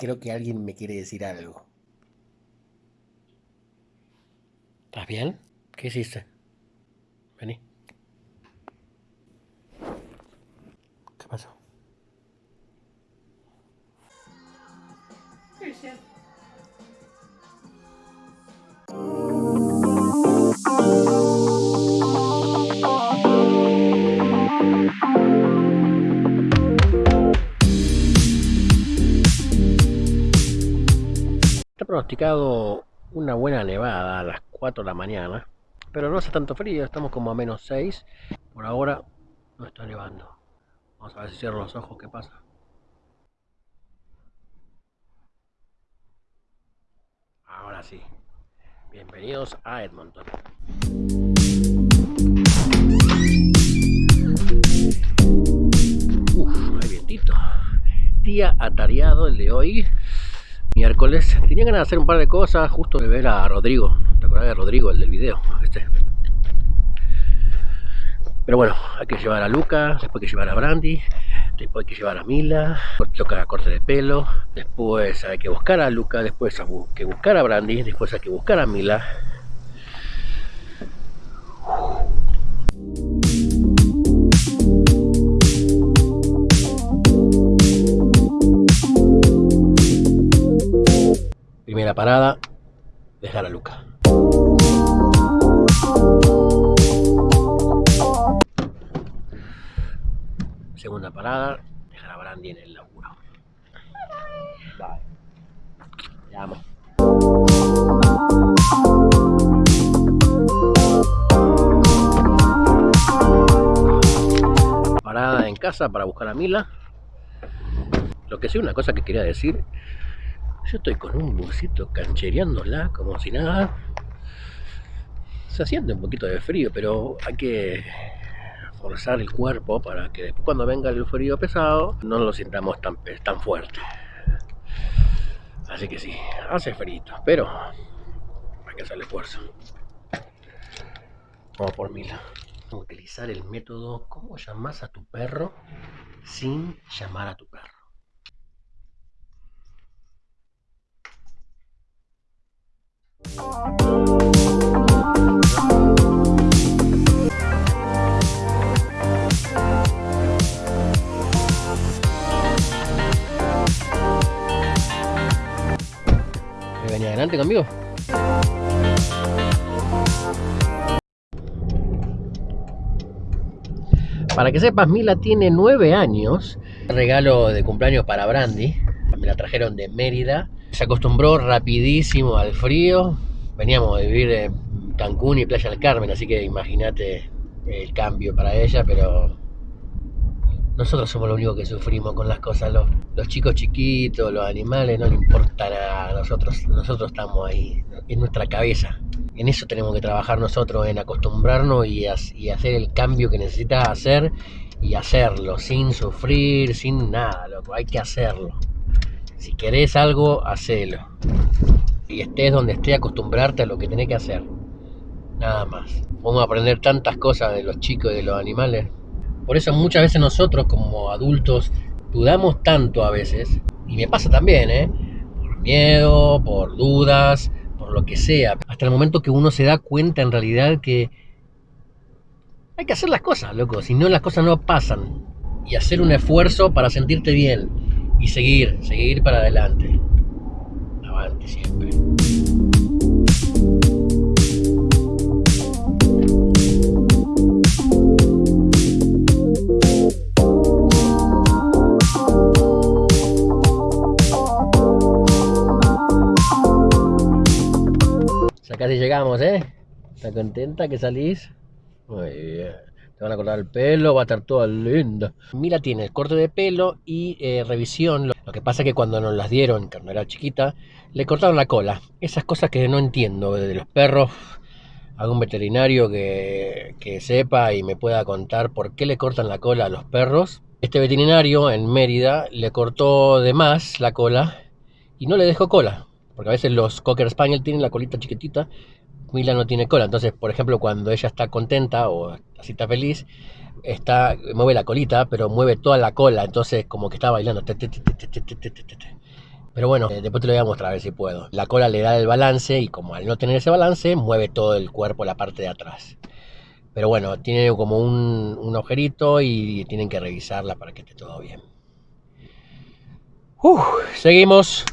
Creo que alguien me quiere decir algo. ¿Estás bien? ¿Qué hiciste? Vení. ¿Qué pasó? Pronosticado una buena nevada a las 4 de la mañana, pero no hace tanto frío, estamos como a menos 6. Por ahora no está nevando. Vamos a ver si cierro los ojos, qué pasa. Ahora sí. Bienvenidos a Edmonton. Uf, hay vientito. Día atareado el de hoy miércoles. Tenía ganas de hacer un par de cosas, justo de ver a Rodrigo. ¿Te acuerdas de Rodrigo, el del video? Este. Pero bueno, hay que llevar a Luca, después hay que llevar a Brandy, después hay que llevar a Mila, toca corte de pelo, después hay que buscar a Luca, después hay que buscar a Brandy, después hay que buscar a Mila. Parada, dejar a Luca. Segunda parada, dejar a Brandy en el laburo. Bye. Te amo. Parada en casa para buscar a Mila. Lo que sí, una cosa que quería decir yo estoy con un busito canchereándola como si nada. Se siente un poquito de frío, pero hay que forzar el cuerpo para que después cuando venga el frío pesado no lo sintamos tan, tan fuerte. Así que sí, hace frío, pero hay que hacer el esfuerzo. Vamos por a utilizar el método ¿Cómo llamas a tu perro sin llamar a tu perro? ¿Me venía adelante conmigo? Para que sepas, Mila tiene nueve años. Regalo de cumpleaños para Brandy. Me la trajeron de Mérida. Se acostumbró rapidísimo al frío. Veníamos de vivir en Cancún y Playa del Carmen, así que imagínate el cambio para ella, pero nosotros somos los únicos que sufrimos con las cosas. Los, chicos chiquitos, los animales, no le importa nada. Nosotros, nosotros estamos ahí, en nuestra cabeza. En eso tenemos que trabajar nosotros, en acostumbrarnos y, y hacer el cambio que necesitas hacer y hacerlo, sin sufrir, sin nada, loco. Hay que hacerlo. Si querés algo, hacelo. Y estés donde estés, acostumbrarte a lo que tenés que hacer. Nada más. Vamos a aprender tantas cosas de los chicos y de los animales. Por eso muchas veces nosotros como adultos dudamos tanto a veces. Y me pasa también, ¿eh? Por miedo, por dudas, por lo que sea. Hasta el momento que uno se da cuenta en realidad que hay que hacer las cosas, loco. Si no, las cosas no pasan. Y hacer un esfuerzo para sentirte bien. Y seguir, seguir para adelante. Siempre. Ya casi llegamos, ¿eh? ¿Estás contenta que salís? Muy bien. Te van a cortar el pelo, va a estar toda linda. Mira, tiene el corte de pelo y eh, revisión. Lo que pasa es que cuando nos las dieron, cuando era chiquita, le cortaron la cola. Esas cosas que no entiendo de los perros. Algún veterinario que, que sepa y me pueda contar por qué le cortan la cola a los perros. Este veterinario en Mérida le cortó de más la cola y no le dejó cola. Porque a veces los Cocker Spaniel tienen la colita chiquitita, Mila no tiene cola. Entonces, por ejemplo, cuando ella está contenta o así está feliz, está, mueve la colita, pero mueve toda la cola. Entonces, como que está bailando. Pero bueno, eh, después te lo voy a mostrar a ver si puedo. La cola le da el balance y como al no tener ese balance, mueve todo el cuerpo, la parte de atrás. Pero bueno, tiene como un, un y tienen que revisarla para que esté todo bien. Seguimos.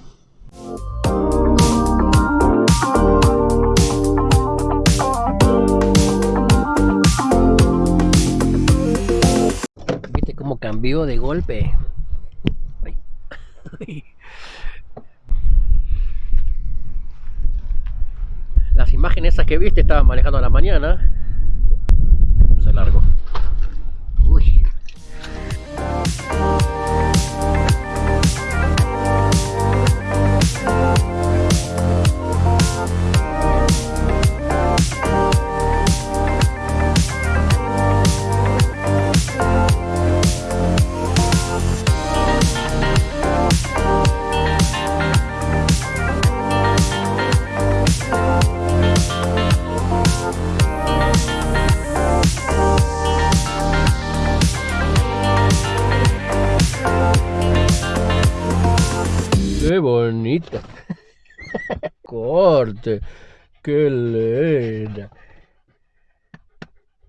Cambió de golpe? Las imágenes esas que viste estaban manejando a la mañana. Se largó. Bonita. Corte. Qué linda.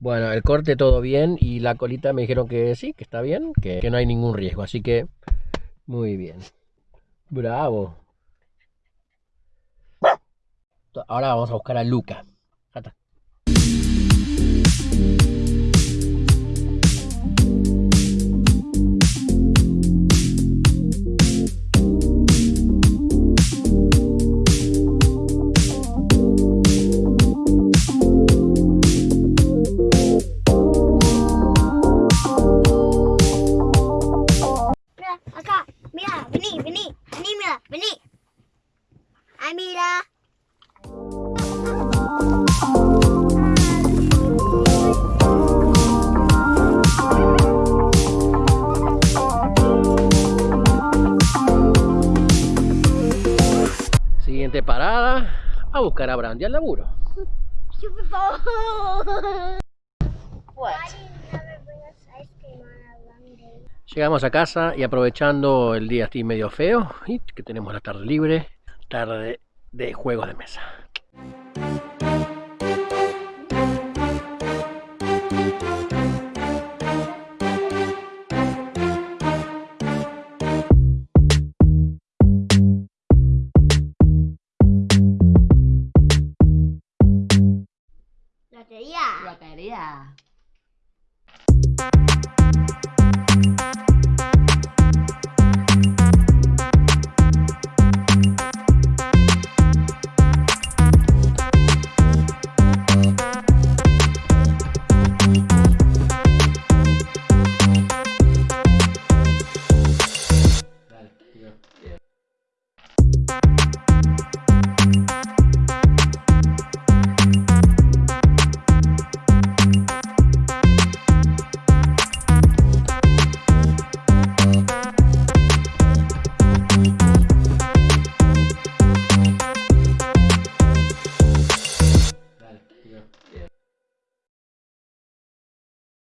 Bueno, el corte todo bien y la colita me dijeron que sí, que está bien, que, que no hay ningún riesgo. Así que, muy bien. Bravo. Ahora vamos a buscar a Luca. Mira. Siguiente parada, a buscar a Brandy al laburo. Llegamos a casa y aprovechando el día así medio feo y que tenemos la tarde libre, tarde de juego de mesa. Lotería. Lotería.